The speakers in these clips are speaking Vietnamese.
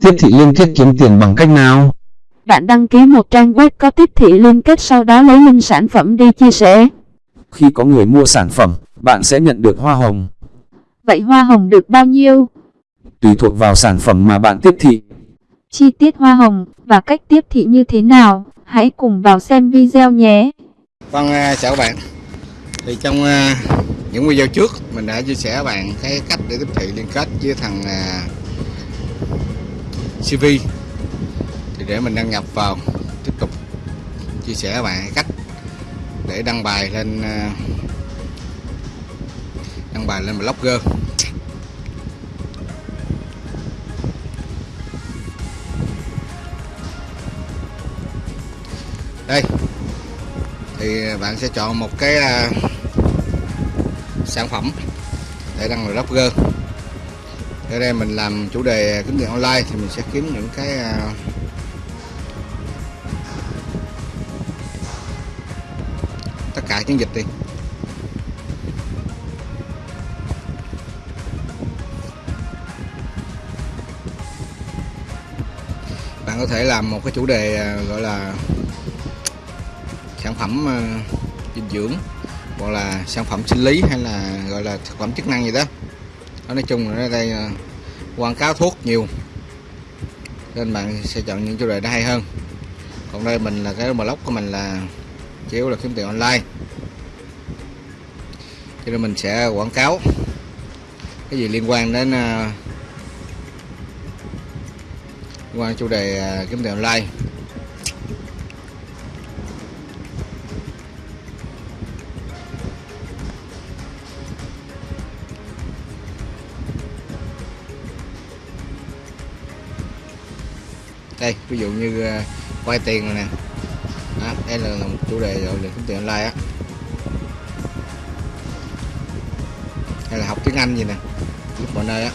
Tiếp thị liên kết kiếm tiền bằng cách nào? Bạn đăng ký một trang web có tiếp thị liên kết sau đó lấy link sản phẩm đi chia sẻ. Khi có người mua sản phẩm, bạn sẽ nhận được hoa hồng. Vậy hoa hồng được bao nhiêu? Tùy thuộc vào sản phẩm mà bạn tiếp thị. Chi tiết hoa hồng và cách tiếp thị như thế nào? Hãy cùng vào xem video nhé. Vâng, à, chào các bạn. Thì trong à, những video trước mình đã chia sẻ bạn cái cách để tiếp thị liên kết với thằng à, CV. Thì để mình đăng nhập vào tiếp tục chia sẻ các bạn cách để đăng bài lên ờ, đăng bài lên blogger. Đây, thì bạn sẽ chọn một cái ờ, sản phẩm để đăng vào blogger ở đây mình làm chủ đề kiếm tiền online thì mình sẽ kiếm những cái à, tất cả chiến dịch đi. Bạn có thể làm một cái chủ đề à, gọi là sản phẩm à, dinh dưỡng, hoặc là sản phẩm sinh lý hay là, gọi là thực phẩm chức năng gì đó đó nói chung là đây ờ, quảng cáo thuốc nhiều. Nên bạn sẽ chọn những chủ đề đó hay hơn. Còn đây mình là cái blog của mình là chủ yếu là kiếm tiền online. Cho nên mình sẽ quảng cáo cái gì liên quan đến uh, liên quan chủ đề uh, kiếm tiền online. Đây ví dụ như uh, quay tiền rồi nè. Đó, đây là, một chủ đề rồi kiếm tiền online á. Hay là học tiếng Anh gì nè lúc mọi nơi á.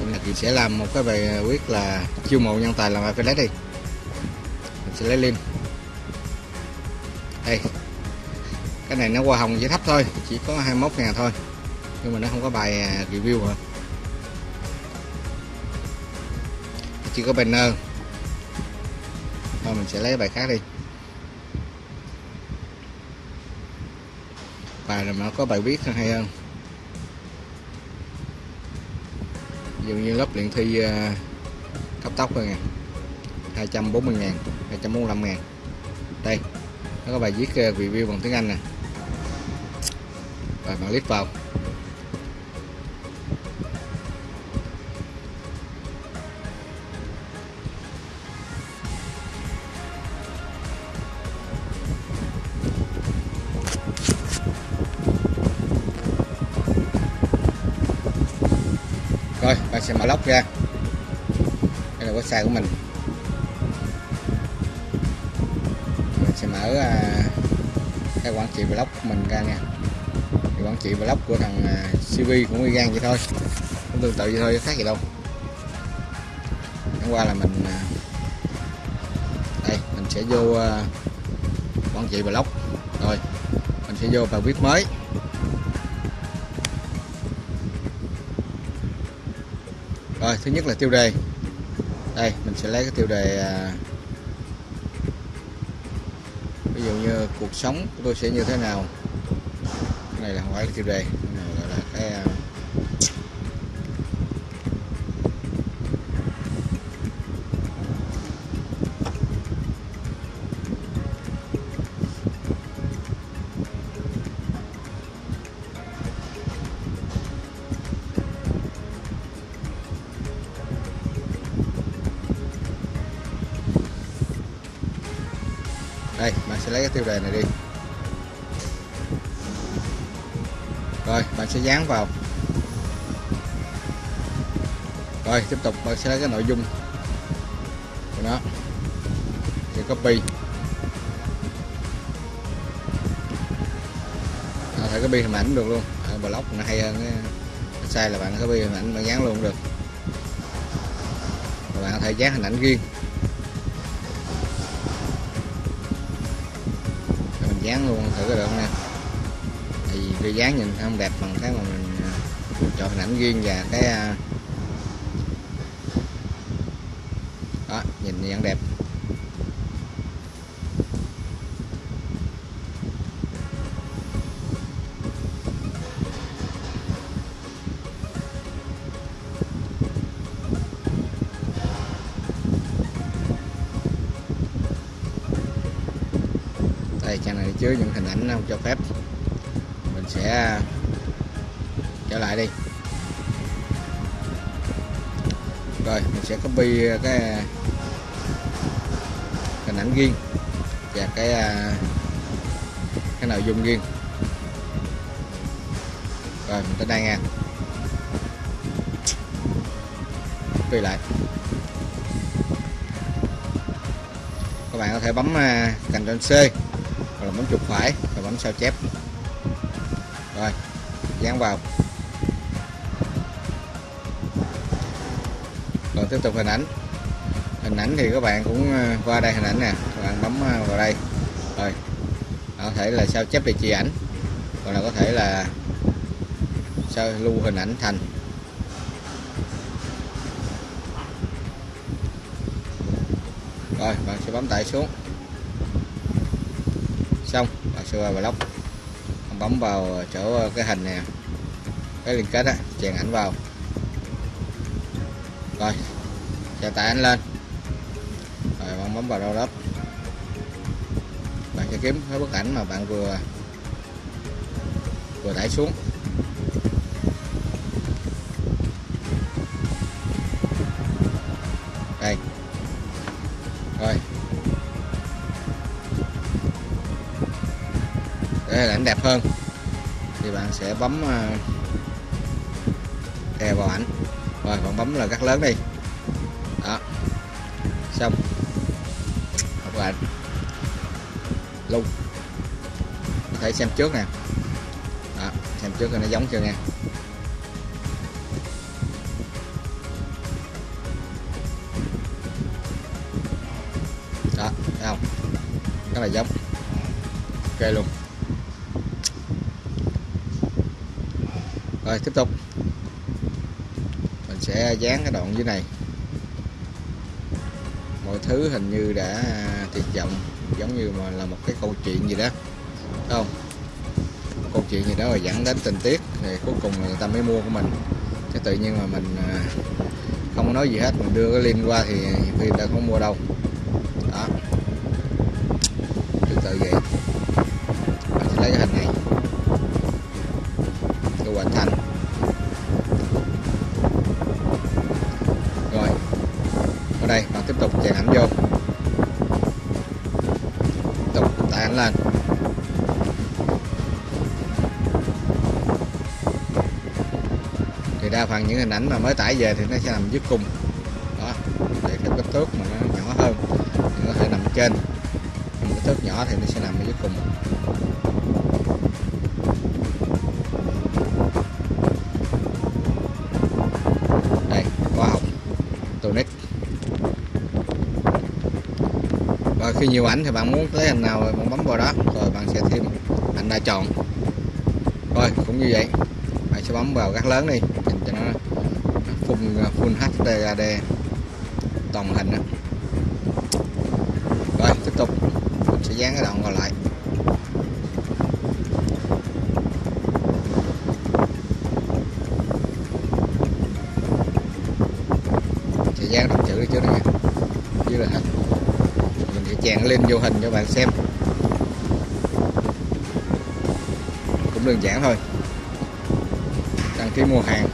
Hôm nay sẽ làm một cái bài ờ, quyết là chiêu mộ nhân tài làm affiliate đi. Mình sẽ lấy link. Đây cái này nó hoa hồng chỉ thấp thôi, chỉ có 21 ngàn thôi. Nhưng mà nó không có bài à, review hả? Chỉ có banner. Thôi, mình sẽ lấy bài khác đi. Bài này nó có bài viết hay hơn? Ví dụ như lớp luyện thi à, cấp tốc thôi nè. 240 ngàn 245 ngàn. Đây, nó có bài viết à, review bằng tiếng Anh nè rồi bạn click vào. Rồi bạn sẽ mở lóc ra. Đây là website của mình. Mình sẽ mở uh, cái quản trị blog của mình ra nha quản trị blog của thằng CV cũng y gan vậy thôi. Cũng tương tự vậy thôi, khác gì đâu. Hôm qua là mình à, đây, mình sẽ vô à, quản trị blog rồi, mình sẽ vô bài viết mới. Rồi, thứ nhất là tiêu đề. Đây, mình sẽ lấy cái tiêu đề à, ví dụ như cuộc sống của tôi sẽ như thế nào này là không phải là tiêu đề. Này gọi là cái à, đây, bạn sẽ lấy cái tiêu đề này đi. Rồi bạn sẽ dán vào. Rồi tiếp tục bạn sẽ lấy cái nội dung của nó. Thì copy. À, thể copy hình ảnh được luôn. À, blog nó hay hơn cái sai là bạn copy hình ảnh bạn dán luôn được. Và bạn có thể dán hình ảnh riêng. Mình dán luôn thử cái được không nè? Khi dáng nhìn không đẹp bằng cái mà mình à, chọn hình ảnh riêng và cái à, đó, nhìn vẫn đẹp. Đây, trang này chứa những hình ảnh không cho phép sẽ à, trở lại đi. Rồi, mình sẽ copy cái hình ảnh riêng và cái à, cái nội dung riêng. Rồi, mình tới đây nha. Copy lại. Các bạn có thể bấm à, cành trên C hoặc là bấm chuột phải và bấm sao chép rồi, dán vào. Rồi, tiếp tục hình ảnh. Hình ảnh thì các bạn cũng ờ, qua đây hình ảnh nè. Các bạn bấm ờ, vào đây. Rồi có thể là sao chép địa chỉ ảnh. Còn là có thể là sao lưu hình ảnh thành. Rồi, bạn sẽ bấm tải xuống. Xong, bạn sẽ vào block bấm vào chỗ ờ, cái hình nè, cái liên kết á, chèn ảnh vào. Rồi, cho tải ảnh lên. Rồi, bạn bấm vào đâu đó bạn sẽ kiếm cái bức ảnh mà bạn vừa vừa tải xuống. Để ảnh đẹp hơn. Thì bạn sẽ bấm ờ, đè vào ảnh. Rồi bạn bấm là cắt lớn đi. Đó. Xong. Học ảnh. Luôn có thể xem trước nè. Đó, xem trước nó giống chưa nha đó thấy không? Rất là giống. Ok luôn. Rồi, tiếp tục. Mình sẽ dán cái đoạn dưới này. Mọi thứ hình như đã à, tuyệt vọng, giống như mà là một cái câu chuyện gì đó. Không? Câu chuyện gì đó rồi dẫn đến tình tiết thì cuối cùng là người ta mới mua của mình. Chứ tự nhiên mà mình à, không có nói gì hết, mình đưa cái link qua thì khi người ta không mua đâu. Đó. Tương tự vậy. Đây và tiếp tục chèn ảnh vô. Tiếp tục tải ảnh lên. Thì đa phần những hình ảnh mà mới tải về thì nó sẽ nằm dưới cùng đó, để cái kích thước mà nó nhỏ hơn. Thì nó có thể nằm trên. Nhưng kích thước nhỏ thì nó sẽ nằm ở dưới cùng khi nhiều ảnh thì bạn muốn lấy hình nào bạn bấm vào đó, rồi bạn sẽ thêm ảnh đã chọn. Rồi, cũng như vậy. Bạn sẽ bấm vào các lớn đi, nhìn cho nó full full HD toàn hình đó. rồi, tiếp tục. Mình sẽ dán cái đoạn còn lại. Sẽ dán đọc chữ đi trước này dưới là hình mình chèn lên vô hình cho bạn xem. Cũng đơn giản thôi. Đăng ký mua hàng.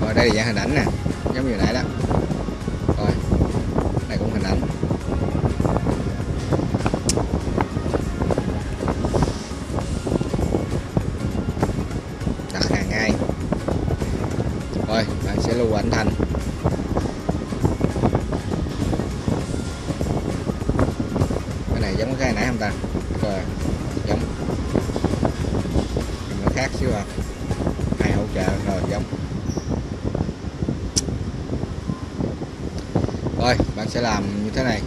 Rồi đây là dạng hình ảnh nè, giống như nãy đó. Giống rồi, bạn sẽ làm như thế này.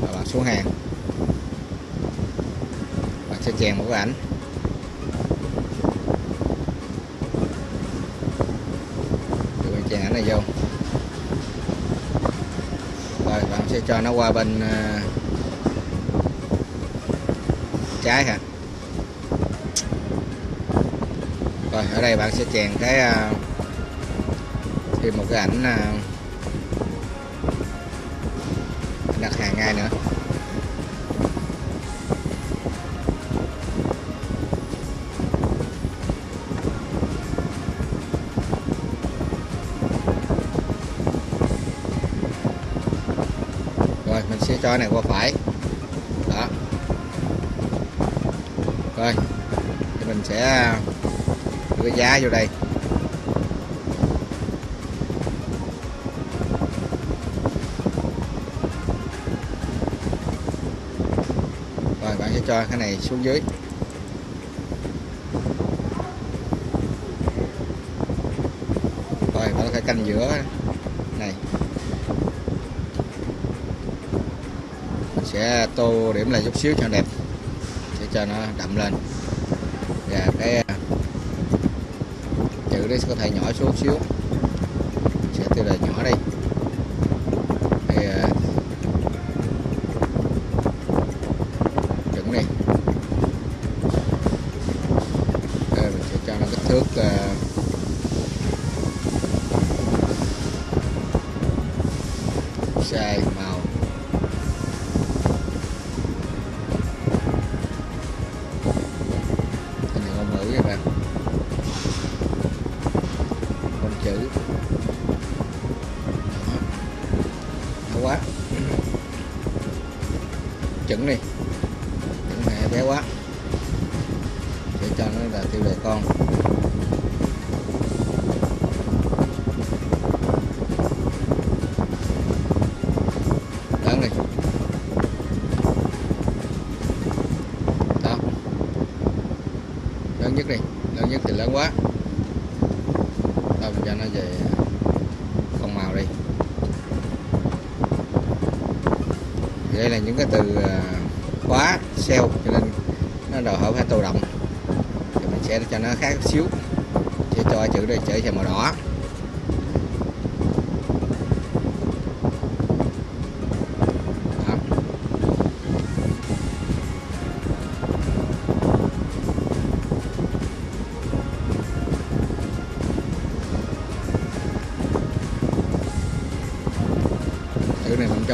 Và bạn xuống hàng. Bạn sẽ chèn một cái ảnh. Rồi bạn chèn ảnh này vô. Rồi, bạn sẽ cho nó qua bên ờ, trái hả rồi ở đây bạn sẽ chèn cái à, thêm một cái à, ảnh đặt hàng ngay nữa. Rồi, mình sẽ cho này qua phải. Đó. Rồi, thì mình sẽ à, cái giá vô đây. Rồi, bạn sẽ cho cái này xuống dưới. Rồi, bạn phải canh giữa này. Mình sẽ tô điểm lại chút xíu cho đẹp để cho nó đậm lên. Và cái à, chữ có thể nhỏ xuống xíu. Sẽ tiêu đề nhỏ đây. Đây à. chuẩn này Đây, mình sẽ cho nó kích thước à, size. Này. Đó. Lớn nhất đi, lớn nhất thì lớn quá. Tao mình cho nó về con màu đi. Thì đây là những cái từ à, khóa sale cho nên nó đòi hỏi phải tự động. Thì mình sẽ cho nó khác xíu. Sẽ cho chữ đây chữ thành màu đỏ.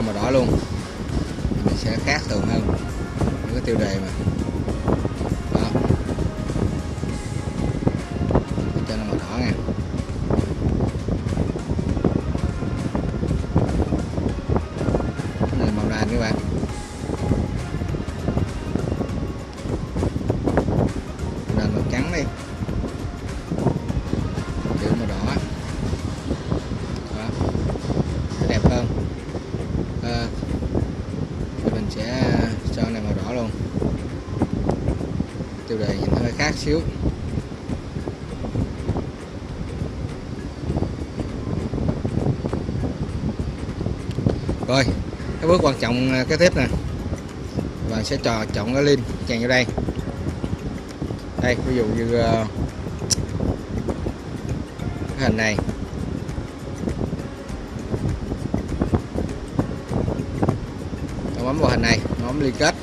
Cho màu đỏ luôn. Mình sẽ khác thường hơn những cái tiêu đề mà. Đề xíu. Rồi, cái bước quan trọng à, cái kế tiếp nè. Và sẽ trò chọn cái lim chèn vô đây. Đây, ví dụ như à, cái hình này. Tôi bấm vào hình này bấm liên kết.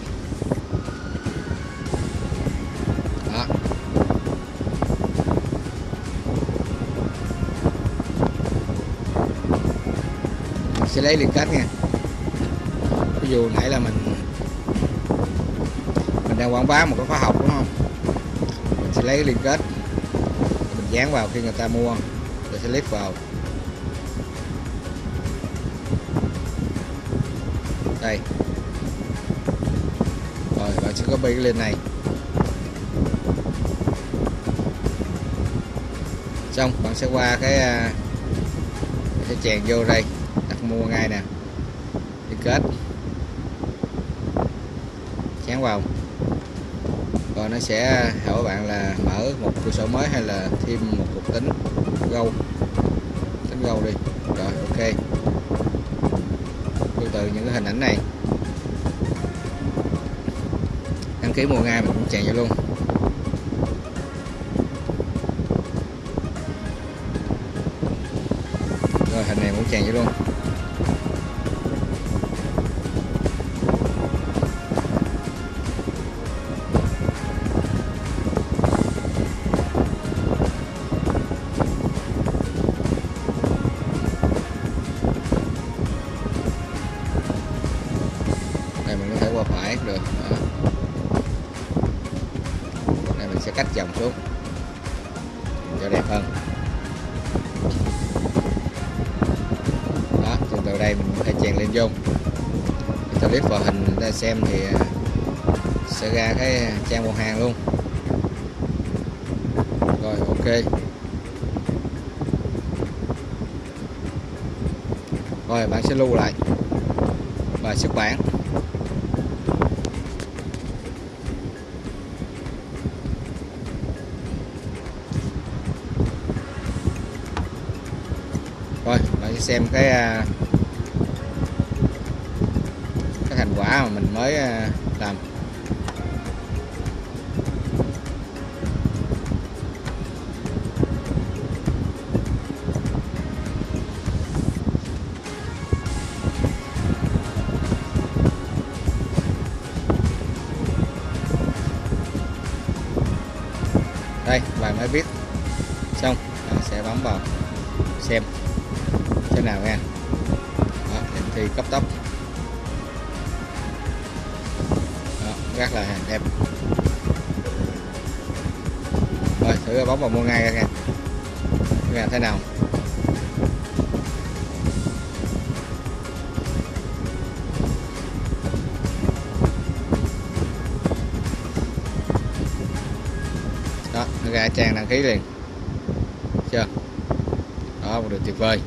Sẽ lấy liên kết nha. Ví dụ nãy là mình mình đang quảng bá một cái khóa học, đúng không? Mình sẽ lấy liên kết mình dán vào khi người ta mua, rồi sẽ click vào. Đây. Rồi, bạn sẽ copy cái link này. Xong, bạn sẽ qua cái à, sẽ chèn vô đây mua ngay nè. Đi kết. Chán vào rồi nó sẽ hỏi bạn là mở một cửa sổ mới hay là thêm một cục tính gâu? Tính gâu đi. Rồi, ok. Tương tự những cái hình ảnh này. Đăng ký mua ngay mình cũng chèn vô luôn. Rồi, hình này cũng chèn vô luôn. Đây mình có thể chèn lên vô. Cho clip vào hình ta xem thì à, sẽ ra cái trang một hàng luôn. Rồi, ok. Rồi, bạn sẽ lưu lại. Và xuất bản. Rồi, bạn sẽ xem cái à, à, mà mình mới à, làm. Đây bạn mới biết xong bạn sẽ bấm vào xem. Thế nào nha đó, điểm thi cấp tốc. Rất là đẹp. Rồi, thử bấm vào mua ngay ra nha nghe thế nào? Đó, nó ra trang đăng ký liền. Chưa? Đó, một điều tuyệt vời.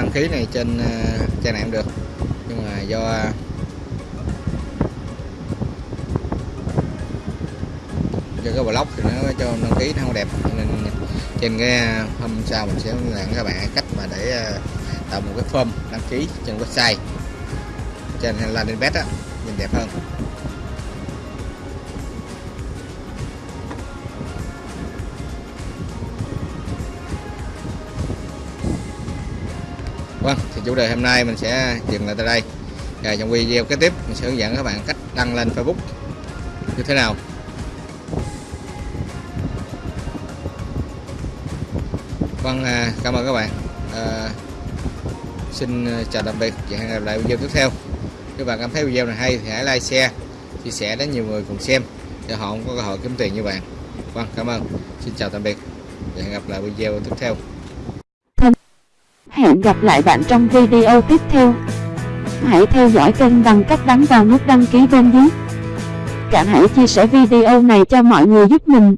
Đăng ký này trên à, trang này cũng được. Nhưng mà do à, do cái blog thì nó cho đăng ký nó không đẹp, cho nên trên cái à, hôm sau mình sẽ hướng dẫn các bạn cách mà để tạo một cái form đăng ký trên website, trên landing page á, nhìn đẹp hơn. Thì chủ đề hôm nay mình sẽ dừng lại tại đây. Và trong video kế tiếp mình sẽ hướng dẫn các bạn cách đăng lên Facebook như thế nào. Vâng, à, cảm ơn các bạn. À, xin à, chào tạm biệt và hẹn gặp lại video tiếp theo. Nếu bạn cảm thấy video này hay thì hãy like, share, chia sẻ đến nhiều người cùng xem để họ cũng có cơ hội kiếm tiền như bạn. Vâng, cảm ơn. Xin chào tạm biệt và hẹn gặp lại video tiếp theo. Hẹn gặp lại bạn trong video tiếp theo. Hãy theo dõi kênh bằng cách bấm vào nút đăng ký bên dưới. Cả hãy chia sẻ video này cho mọi người giúp mình.